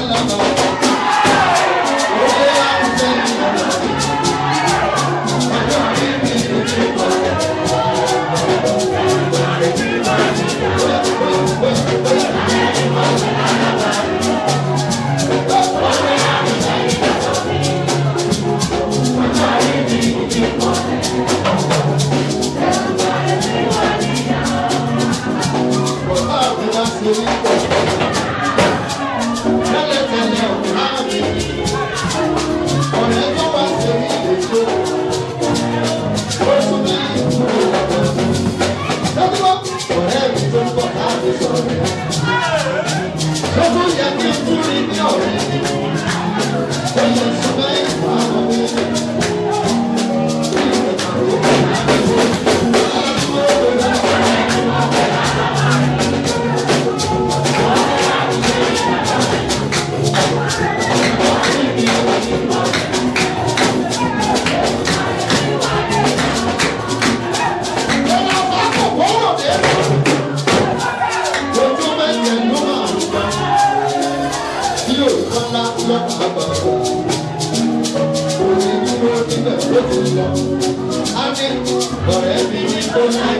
não, não, não. Thank you. I'm in Òní ni mo nílẹ̀ lókè lọ.